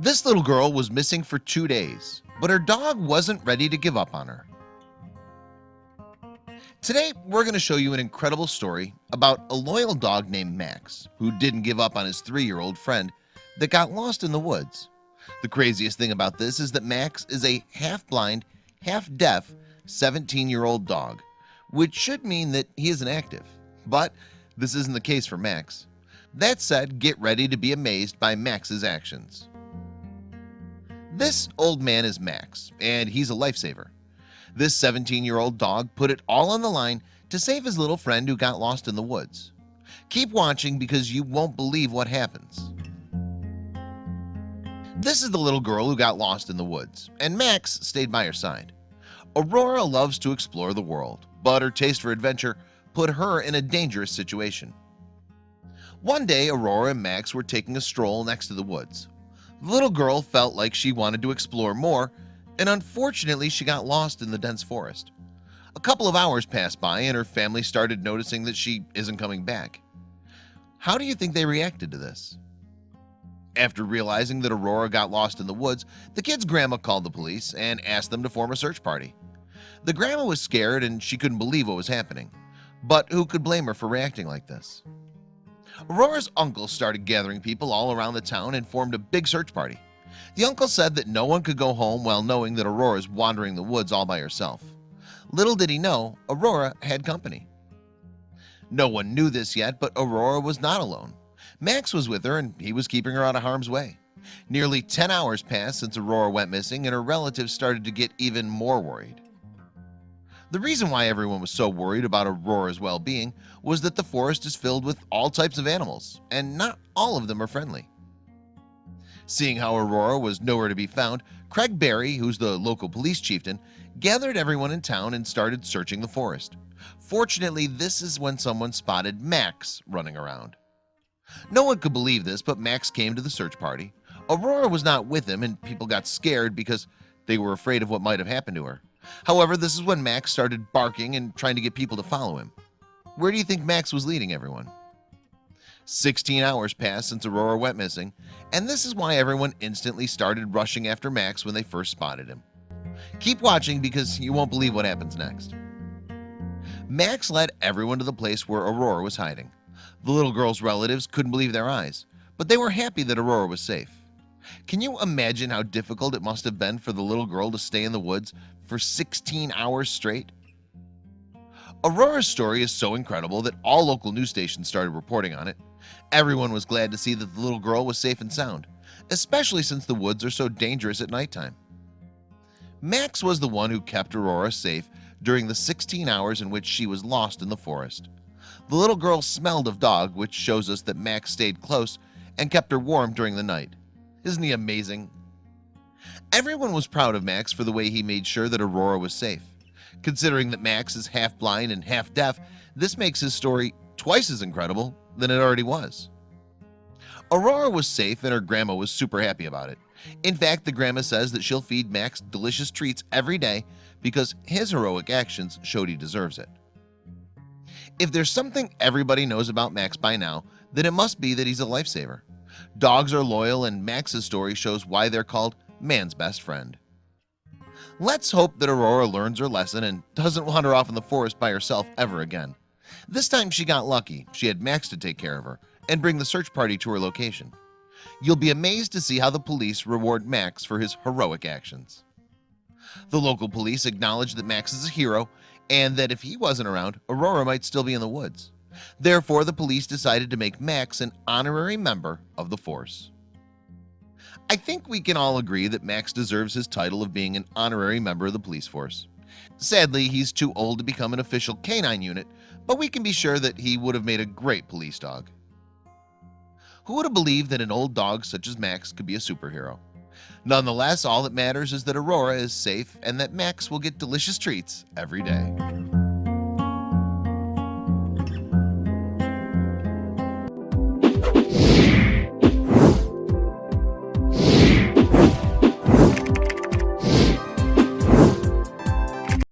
This little girl was missing for two days, but her dog wasn't ready to give up on her. Today, we're going to show you an incredible story about a loyal dog named Max who didn't give up on his three-year-old friend that got lost in the woods. The craziest thing about this is that Max is a half-blind, half-deaf 17-year-old dog, which should mean that he isn't active. But this isn't the case for Max. That said, get ready to be amazed by Max's actions. This old man is Max, and he's a lifesaver. This 17-year-old dog put it all on the line to save his little friend who got lost in the woods. Keep watching because you won't believe what happens. This is the little girl who got lost in the woods, and Max stayed by her side. Aurora loves to explore the world, but her taste for adventure put her in a dangerous situation. One day Aurora and Max were taking a stroll next to the woods. The little girl felt like she wanted to explore more and unfortunately she got lost in the dense forest. A couple of hours passed by and her family started noticing that she isn't coming back. How do you think they reacted to this? After realizing that Aurora got lost in the woods, the kid's grandma called the police and asked them to form a search party. The grandma was scared and she couldn't believe what was happening. But who could blame her for reacting like this? Aurora's uncle started gathering people all around the town and formed a big search party. The uncle said that no one could go home while knowing that Aurora is wandering the woods all by herself. Little did he know Aurora had company. No one knew this yet, but Aurora was not alone. Max was with her and he was keeping her out of harm's way. Nearly 10 hours passed since Aurora went missing and her relatives started to get even more worried. The reason why everyone was so worried about Aurora's well-being was that the forest is filled with all types of animals and not all of them are friendly. Seeing how Aurora was nowhere to be found, Craig Barry, who's the local police chieftain, gathered everyone in town and started searching the forest. Fortunately, this is when someone spotted Max running around. No one could believe this, but Max came to the search party. Aurora was not with him and people got scared because they were afraid of what might have happened to her. However, this is when Max started barking and trying to get people to follow him. Where do you think Max was leading everyone? 16 hours passed since Aurora went missing and this is why everyone instantly started rushing after Max when they first spotted him keep watching because you won't believe what happens next Max led everyone to the place where Aurora was hiding the little girl's relatives couldn't believe their eyes but they were happy that Aurora was safe can you imagine how difficult it must have been for the little girl to stay in the woods for 16 hours straight? Aurora's story is so incredible that all local news stations started reporting on it. Everyone was glad to see that the little girl was safe and sound Especially since the woods are so dangerous at nighttime. Max was the one who kept Aurora safe during the 16 hours in which she was lost in the forest. The little girl smelled of dog which shows us that Max stayed close and kept her warm during the night Isn't he amazing? Everyone was proud of Max for the way he made sure that Aurora was safe. Considering that Max is half blind and half deaf This makes his story twice as incredible than it already was. Aurora was safe and her grandma was super happy about it. In fact the grandma says that she'll feed Max delicious treats every day because his heroic actions showed he deserves it. If there's something everybody knows about Max by now then it must be that he's a lifesaver dogs are loyal and Max's story shows why they're called man's best friend. Let's hope that Aurora learns her lesson and doesn't wander off in the forest by herself ever again. This time she got lucky. She had Max to take care of her and bring the search party to her location. You'll be amazed to see how the police reward Max for his heroic actions. The local police acknowledge that Max is a hero and that if he wasn't around Aurora might still be in the woods Therefore the police decided to make Max an honorary member of the force. I think we can all agree that Max deserves his title of being an honorary member of the police force. Sadly, he's too old to become an official canine unit but we can be sure that he would have made a great police dog. Who would have believed that an old dog such as Max could be a superhero? Nonetheless all that matters is that Aurora is safe and that Max will get delicious treats every day